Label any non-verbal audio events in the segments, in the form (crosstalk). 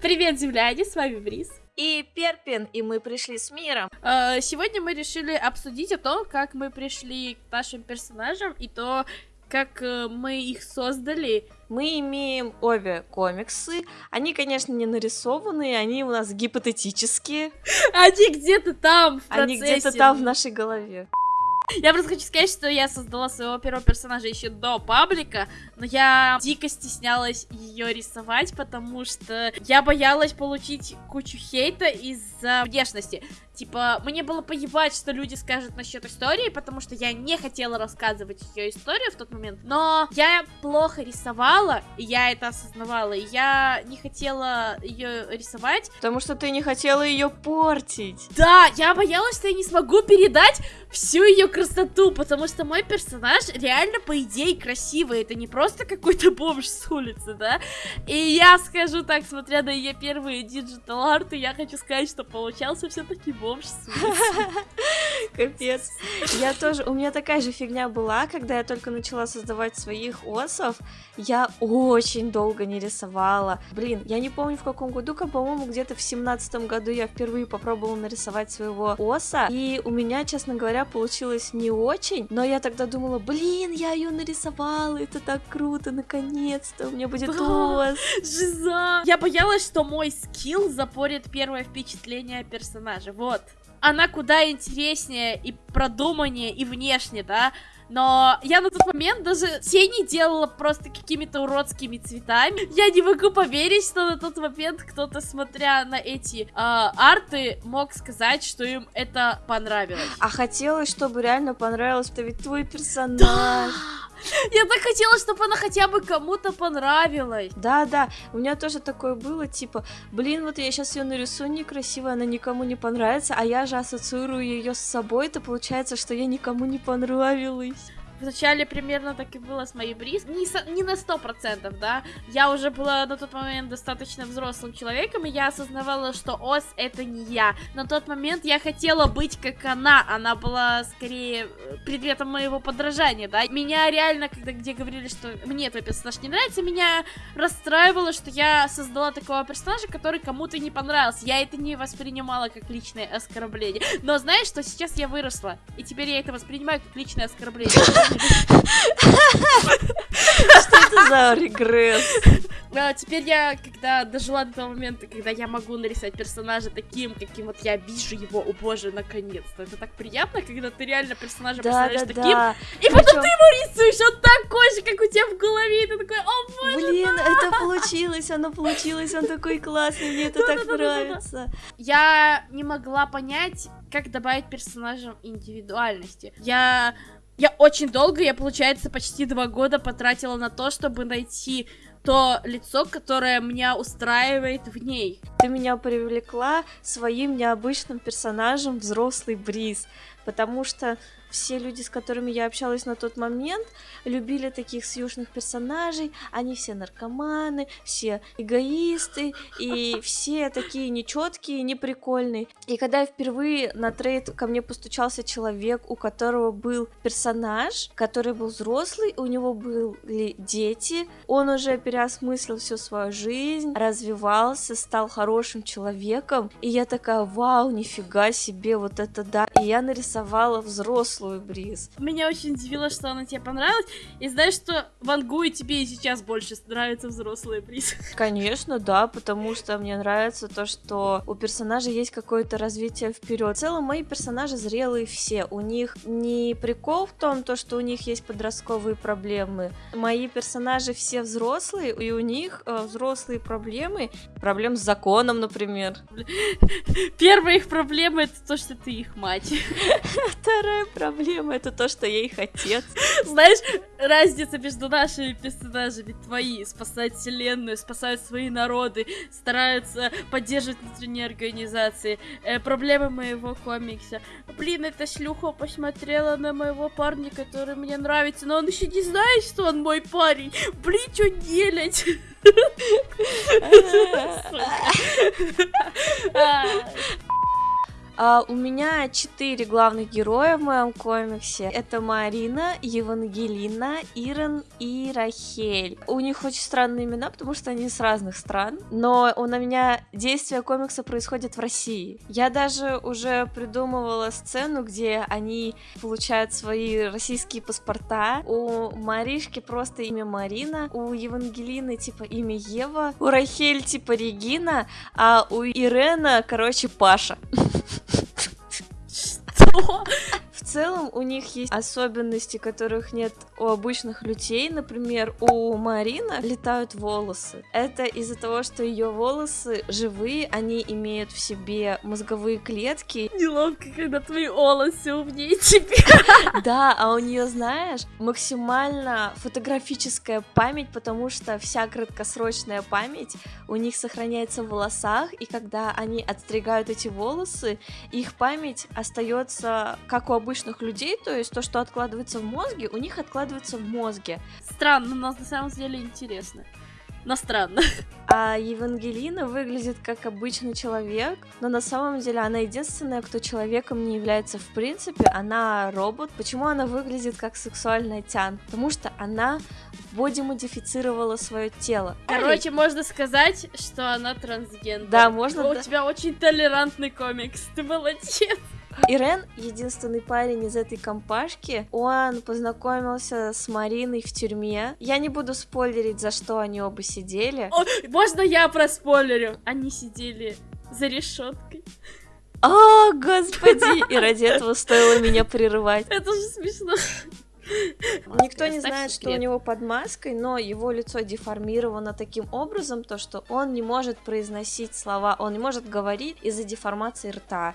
Привет, земляне, с вами Бриз. И Перпин, и мы пришли с миром. Э, Сегодня мы решили обсудить о том, как мы пришли к нашим персонажам и то, как э, мы их создали. Мы имеем обе комиксы. Они, конечно, не нарисованные, они у нас гипотетические. Они где-то там, в Они где-то процессе. там в нашей голове. (laughs) Я просто хочу сказать, что я создала своего первого персонажа еще до паблика, но я дико стеснялась ее рисовать, потому что я боялась получить кучу хейта из-за внешности. Типа, мне было поебать, что люди скажут насчет истории, потому что я не хотела рассказывать ее историю в тот момент. Но я плохо рисовала, и я это осознавала, и я не хотела ее рисовать. Потому что ты не хотела ее портить. Да, я боялась, что я не смогу передать всю ее красоту, потому что мой персонаж реально, по идее, красивый. Это не просто какой-то бомж с улицы, да? И я скажу так, смотря на ее первые digital арты, я хочу сказать, что получался все-таки бомж с улицы. (laughs) Капец. Я тоже, у меня такая же фигня была, когда я только начала создавать своих OC -ов. Я очень долго не рисовала. Блин, я не помню в каком году, как, по-моему, где-то в семнадцатом году я впервые попробовала нарисовать своего OC -а. И у меня, честно говоря, получилось не очень. Но я тогда думала, блин, я ее нарисовала, это так круто, наконец-то у меня будет OC. Жиза! Я боялась, что мой скилл запорит первое впечатление о персонаже. Вот. Она куда интереснее и продуманнее и внешне, да? Но я на тот момент даже тени делала просто какими-то уродскими цветами. Я не могу поверить, что на тот момент кто-то, смотря на эти а, арты, мог сказать, что им это понравилось. А хотелось, чтобы реально понравилось, это ведь твой персонаж. Я так хотела, чтобы она хотя бы кому-то понравилась. Да, да, у меня тоже такое было, типа, блин, вот я сейчас ее нарисую некрасиво, она никому не понравится, а я же ассоциирую ее с собой, то получается, что я никому не понравилась. Вначале примерно так и было с моей Бриз. Не, со- не на сто процентов, да. Я уже была на тот момент достаточно взрослым человеком, и я осознавала, что Ос это не я. На тот момент я хотела быть как она. Она была скорее э, предметом моего подражания, да. Меня реально, когда где говорили, что мне твой персонаж не нравится, меня расстраивало, что я создала такого персонажа, который кому-то не понравился. Я это не воспринимала как личное оскорбление. Но знаешь, что сейчас я выросла, и теперь я это воспринимаю как личное оскорбление. Что это за регресс? А, теперь я, когда дожила до того момента, когда я могу нарисовать персонажа таким, каким вот я вижу его, о боже, наконец-то. Это так приятно, когда ты реально персонажа Да, представляешь да, таким, да. и потом Причём- ты его рисуешь, он такой же, как у тебя в голове, и ты такой, о боже. Блин, это получилось, оно получилось, он такой классный, мне это так нравится. Я не могла понять, как добавить персонажам индивидуальности. Я... Я очень долго, я, получается, почти два года потратила на то, чтобы найти то лицо, которое меня устраивает в ней. Ты меня привлекла своим необычным персонажем взрослый Бриз, потому что все люди, с которыми я общалась на тот момент, любили таких сьюшных персонажей, они все наркоманы, все эгоисты, и (laughs) все такие нечеткие, неприкольные. И когда я впервые на трейд ко мне постучался человек, у которого был персонаж, который был взрослый, у него были дети, он уже переосмыслил всю свою жизнь, развивался, стал хорошим человеком, и я такая, вау, нифига себе, вот это да. И я нарисовала взрослую Бриз. Меня очень удивило, что она тебе понравилась. И знаешь, что Вангу и тебе и сейчас больше нравится взрослый приз. (laughs) Конечно, да, потому что мне нравится то, что у персонажа есть какое-то развитие вперед. В целом, мои персонажи зрелые все. У них не прикол в том, то, что у них есть подростковые проблемы. Мои персонажи все взрослые, и у них э, взрослые проблемы. Проблем с законом, например. (laughs) Первая их проблема это то, что ты их мать. (laughs) Вторая проблема это то, что я их отец. Знаешь, разница между нашими персонажами твои спасают вселенную, спасают свои народы, стараются поддерживать внутренние организации. Э, проблемы моего комикса. Блин, эта шлюха посмотрела на моего парня, который мне нравится, но он еще не знает, что он мой парень. Блин, что делать? (laughs) (laughs) А, у меня четыре главных героя в моем комиксе. Это Марина, Евангелина, Ирен и Рахель. У них очень странные имена, потому что они с разных стран. Но у меня действие комикса происходит в России. Я даже уже придумывала сцену, где они получают свои российские паспорта. У Маришки просто имя Марина, у Евангелины типа имя Ева, у Рахель типа Регина, а у Ирена, короче, Паша. (laughs) 不 (laughs) целом у них есть особенности, которых нет у обычных людей. Например, у Марина летают волосы. Это из-за того, что ее волосы живые, они имеют в себе мозговые клетки. Неловко, когда твои волосы умнее тебя. (laughs) Да, а у нее, знаешь, максимально фотографическая память, потому что вся краткосрочная память у них сохраняется в волосах, и когда они отстригают эти волосы, их память остается как у обычных людей, то есть то, что откладывается в мозге, у них откладывается в мозге. Странно, но на самом деле интересно. Но странно. (laughs) А Евангелина выглядит как обычный человек, но на самом деле она единственная, кто человеком не является в принципе. Она робот. Почему она выглядит как сексуальная тян? Потому что она боди-модифицировала свое тело. Короче, можно сказать, что она трансгендер. Да, можно, У да. тебя очень толерантный комикс, ты молодец. Ирен, единственный парень из этой компашки, он познакомился с Мариной в тюрьме. Я не буду спойлерить, за что они оба сидели. О, можно я проспойлерю? Они сидели за решеткой. О, господи! И ради этого стоило меня прерывать. Это же смешно. Никто не знает, что у него под маской, но его лицо деформировано таким образом, то что он не может произносить слова, он не может говорить из-за деформации рта.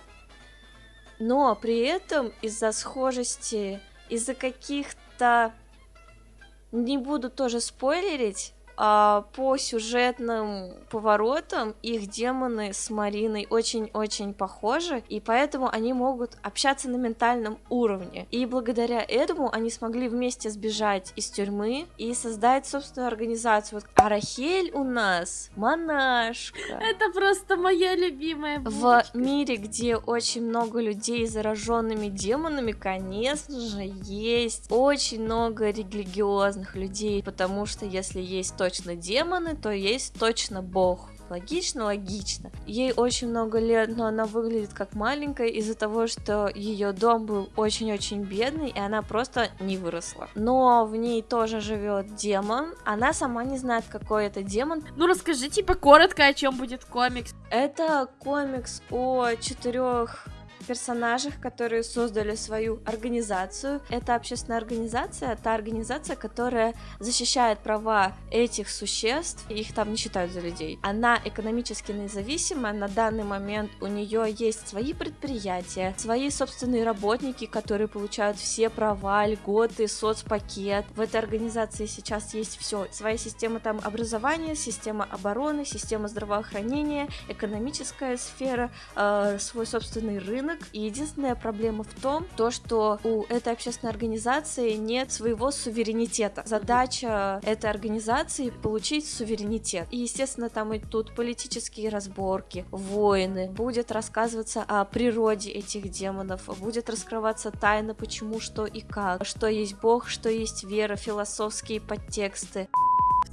Но при этом из-за схожести, из-за каких-то... Не буду тоже спойлерить, а, по сюжетным поворотам их демоны с Мариной очень-очень похожи, и поэтому они могут общаться на ментальном уровне. И благодаря этому они смогли вместе сбежать из тюрьмы и создать собственную организацию. Вот Арахель у нас монашка. Это просто моя любимая В мире, где очень много людей зараженными демонами, конечно же, есть очень много религиозных людей, потому что если есть точно демоны, то есть точно бог. Логично, логично. Ей очень много лет, но она выглядит как маленькая из-за того, что ее дом был очень-очень бедный, и она просто не выросла. Но в ней тоже живет демон. Она сама не знает, какой это демон. Ну расскажи, типа, коротко, о чем будет комикс. Это комикс о четырех персонажах, которые создали свою организацию. Это общественная организация, та организация, которая защищает права этих существ, их там не считают за людей. Она экономически независима, на данный момент у нее есть свои предприятия, свои собственные работники, которые получают все права, льготы, соцпакет. В этой организации сейчас есть все. Своя система там образования, система обороны, система здравоохранения, экономическая сфера, э, свой собственный рынок. И единственная проблема в том, то, что у этой общественной организации нет своего суверенитета. Задача этой организации получить суверенитет. И, естественно, там идут политические разборки, войны, будет рассказываться о природе этих демонов, будет раскрываться тайна, почему, что и как, что есть Бог, что есть вера, философские подтексты.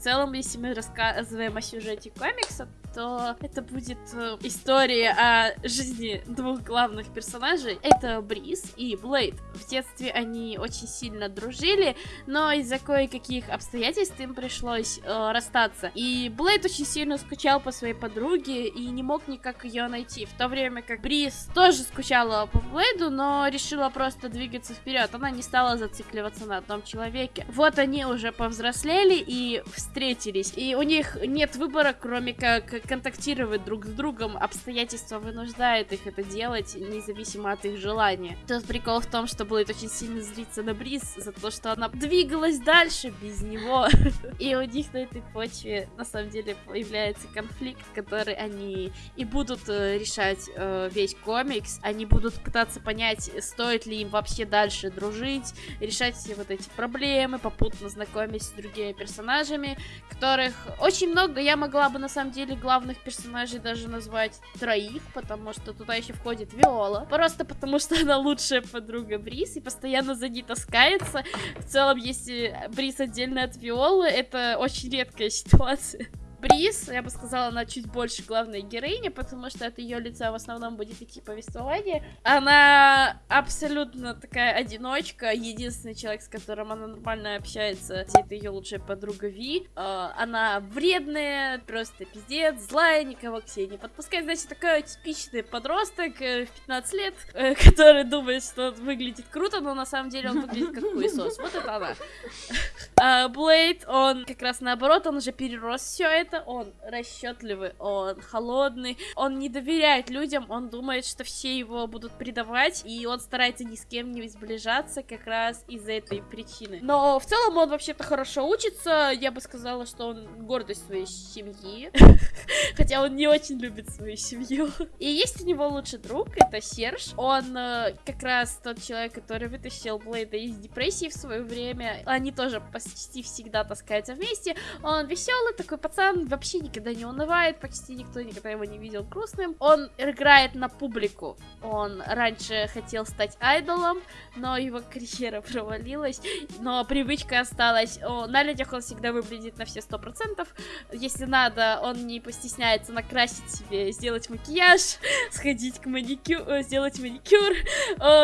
Целом, если мы рассказываем о сюжете комикса, то это будет э, история о жизни двух главных персонажей. Это Бриз и Блейд. В детстве они очень сильно дружили, но из-за кое-каких обстоятельств им пришлось э, расстаться. И Блейд очень сильно скучал по своей подруге и не мог никак ее найти. В то время как Бриз тоже скучала по Блейду, но решила просто двигаться вперед. Она не стала зацикливаться на одном человеке. Вот они уже повзрослели и встретились. И у них нет выбора, кроме как контактировать друг с другом. Обстоятельства вынуждают их это делать, независимо от их желания. Тут прикол в том, что Блейд очень сильно злится на Бриз за то, что она двигалась дальше без него. (laughs) И у них на этой почве, на самом деле, появляется конфликт, который они и будут э, решать э, весь комикс. Они будут пытаться понять, стоит ли им вообще дальше дружить, решать все вот эти проблемы, попутно знакомясь с другими персонажами, которых очень много я могла бы на самом деле глав главных персонажей даже назвать троих, потому что туда еще входит Виола. Просто потому что она лучшая подруга Брис и постоянно за ней таскается. В целом, если Брис отдельно от Виолы, это очень редкая ситуация. Бриз, я бы сказала, она чуть больше главной героини, потому что от ее лица в основном будет идти повествование. Она абсолютно такая одиночка, единственный человек, с которым она нормально общается, это ее лучшая подруга Ви. А, она вредная, просто пиздец, злая, никого к себе не подпускает. Значит, такой типичный подросток э, в 15 лет, э, (laughs) который думает, что он выглядит круто, но на самом деле он выглядит как хуесос. Вот это она. (laughs) Блейд, он как раз наоборот, он уже перерос все это это он расчетливый, он холодный, он не доверяет людям, он думает, что все его будут предавать, и он старается ни с кем не сближаться как раз из-за этой причины. Но в целом он вообще-то хорошо учится, я бы сказала, что он гордость своей семьи, (laughs) хотя он не очень любит свою семью. И есть у него лучший друг, это Серж, он э, как раз тот человек, который вытащил Блейда из депрессии в свое время, они тоже почти всегда таскаются вместе, он веселый такой пацан, вообще никогда не унывает, почти никто никогда его не видел грустным. Он играет на публику. Он раньше хотел стать айдолом, но его карьера (laughs) провалилась, но привычка осталась. О, на людях он всегда выглядит на все сто процентов. Если надо, он не постесняется накрасить себе, сделать макияж, (laughs) сходить к маникюр, э, сделать маникюр.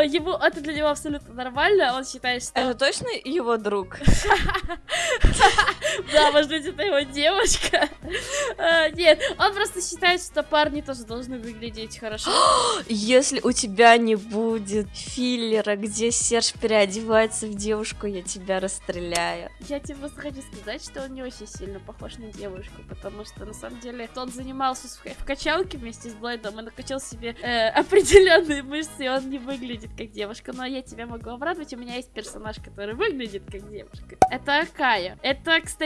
Ему это для него абсолютно нормально. Он считает, что... Это точно его друг? (laughs) Да, может быть, это его девушка. А, нет, он просто считает, что парни тоже должны выглядеть хорошо. Если у тебя не будет филлера, где Серж переодевается в девушку, я тебя расстреляю. Я тебе просто хочу сказать, что он не очень сильно похож на девушку, потому что на самом деле он занимался в качалке вместе с Блейдом и накачал себе э, определенные мышцы, и он не выглядит как девушка. Но я тебя могу обрадовать, у меня есть персонаж, который выглядит как девушка. Это Акая. Это, кстати,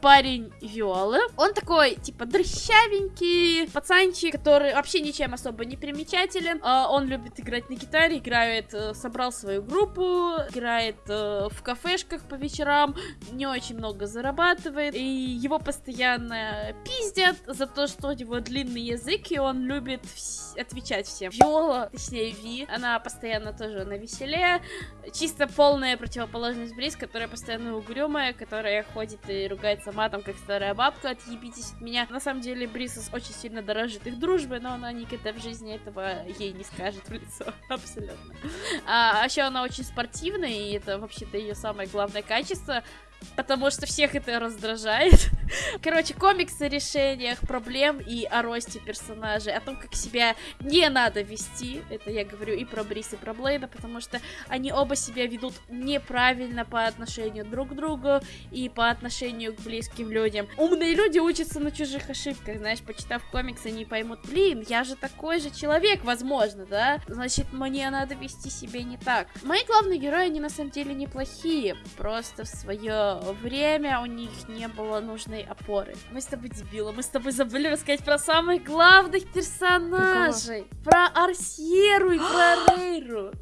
парень Виолы. Он такой, типа, дрыщавенький пацанчик, который вообще ничем особо не примечателен. А, он любит играть на гитаре, играет, э, собрал свою группу, играет э, в кафешках по вечерам, не очень много зарабатывает, и его постоянно пиздят за то, что у него длинный язык, и он любит отвечать всем. Виола, точнее Ви, она постоянно тоже на веселе, чисто полная противоположность Бриз, которая постоянно угрюмая, которая ходит и ругается матом, как старая бабка, отъебитесь от меня. На самом деле Брисос очень сильно дорожит их дружбой, но она никогда в жизни этого ей не скажет в лицо, (laughs) абсолютно. А, а еще она очень спортивная, и это вообще-то ее самое главное качество, потому что всех это раздражает. (laughs) Короче, комиксы о решениях проблем и о росте персонажей, о том, как себя не надо вести. Это я говорю и про Брис, и про Блейда, потому что они оба себя ведут неправильно по отношению друг к другу и по отношению к близким людям. Умные люди учатся на чужих ошибках, знаешь, почитав комиксы, они поймут, блин, я же такой же человек, возможно, да? Значит, мне надо вести себя не так. Мои главные герои, они на самом деле неплохие, просто в свое время у них не было нужной опоры. Мы с тобой дебилы, мы с тобой забыли рассказать про самых главных персонажей. Про Арсьеру и про (gasps) Рейру.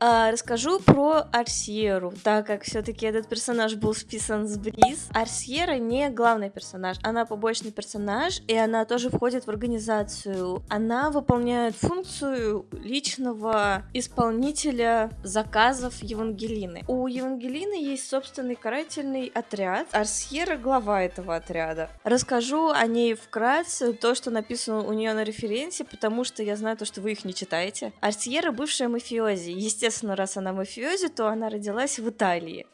А, расскажу про Арсьеру, так как все-таки этот персонаж был списан с Бриз. Арсьера не главный персонаж, она побочный персонаж, и она тоже входит в организацию. Она выполняет функцию личного исполнителя заказов Евангелины. У Евангелины есть, собственный карательный отряд. Арсьера глава этого отряда. Расскажу о ней вкратце, то, что написано у нее на референсе, потому что я знаю то, что вы их не читаете. Арсьера бывшая мафиози. Естественно, раз она мафиози, то она родилась в Италии.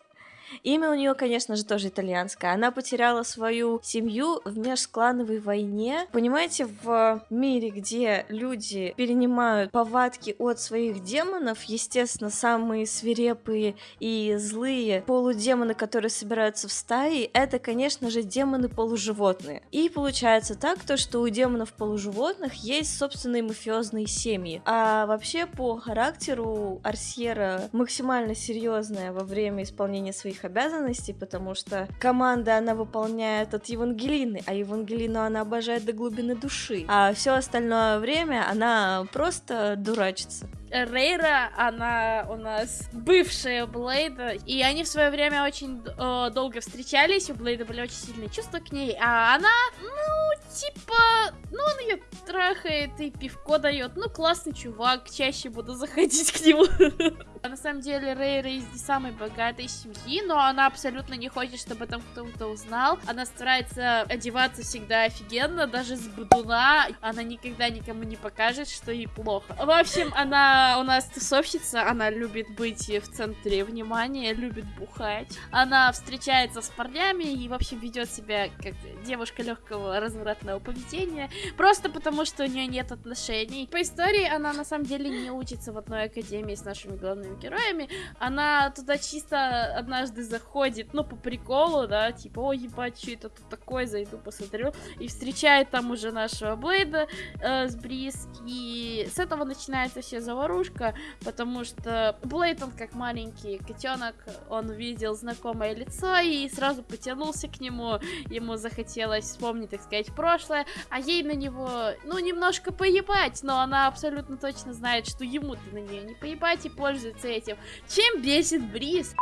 Имя у нее, конечно же, тоже итальянское. Она потеряла свою семью в межклановой войне. Понимаете, в мире, где люди перенимают повадки от своих демонов, естественно, самые свирепые и злые полудемоны, которые собираются в стаи, это, конечно же, демоны полуживотные. И получается так, то, что у демонов полуживотных есть собственные мафиозные семьи. А вообще по характеру Арсьера максимально серьезная во время исполнения своих обязанностей, потому что команда она выполняет от Евангелины, а Евангелину она обожает до глубины души, а все остальное время она просто дурачится. Рейра, она у нас бывшая Блейда, и они в свое время очень э, долго встречались, у Блейда были очень сильные чувства к ней, а она, ну, типа, ну, он ее трахает и пивко дает, ну, классный чувак, чаще буду заходить к нему. (laughs) На самом деле Рейра из не самой богатой семьи, но она абсолютно не хочет, чтобы там кто-то узнал. Она старается одеваться всегда офигенно, даже с будуна. Она никогда никому не покажет, что ей плохо. В общем, она у нас тусовщица, она любит быть в центре внимания, любит бухать. Она встречается с парнями и, в общем, ведет себя как девушка легкого развратного поведения, просто потому что у нее нет отношений. По истории она на самом деле не учится в одной академии с нашими главными главными героями, она туда чисто однажды заходит, ну, по приколу, да, типа, о, ебать, что это тут такое, зайду, посмотрю, и встречает там уже нашего Блейда э, с Бриз, и с этого начинается вся заварушка, потому что Блейд, он как маленький котенок, он увидел знакомое лицо и сразу потянулся к нему, ему захотелось вспомнить, так сказать, прошлое, а ей на него, ну, немножко поебать, но она абсолютно точно знает, что ему-то на нее не поебать и пользуется этим. Чем бесит Бриз?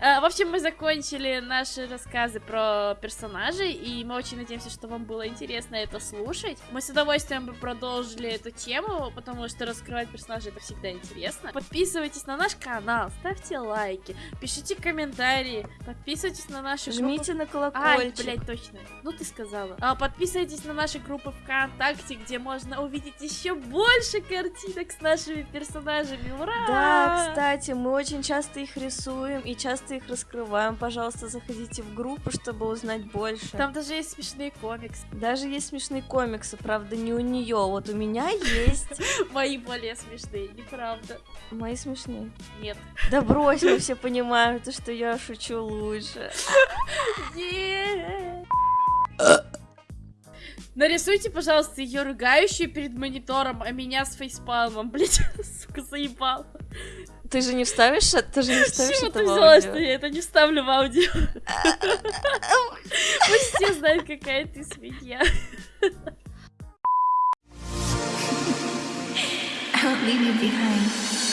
Э, в общем, мы закончили наши рассказы про персонажей, и мы очень надеемся, что вам было интересно это слушать. Мы с удовольствием бы продолжили эту тему, потому что раскрывать персонажей это всегда интересно. Подписывайтесь на наш канал, ставьте лайки, пишите комментарии, подписывайтесь на наши Жмите группы... на колокольчик. Ай, блядь, точно. Ну ты сказала. А, подписывайтесь на наши группы ВКонтакте, где можно увидеть еще больше картинок с нашими персонажами. Ура! Да, кстати, мы очень часто их рисуем и часто их раскрываем. Пожалуйста, заходите в группу, чтобы узнать больше. Там даже есть смешные комиксы. Даже есть смешные комиксы, правда, не у нее. Вот у меня есть. (laughs) Мои более смешные, неправда. Мои смешные. Нет. Да брось, мы все понимаем, то, что я шучу лучше. (laughs) Нарисуйте, пожалуйста, ее ругающую перед монитором, а меня с фейспалмом, (laughs) блять, сука, заебал. Ты же не вставишь, ты же не вставишь Чего это ты взяла, что я это не вставлю в аудио? (laughs) Пусть все знают, какая ты свинья. I won't leave you behind.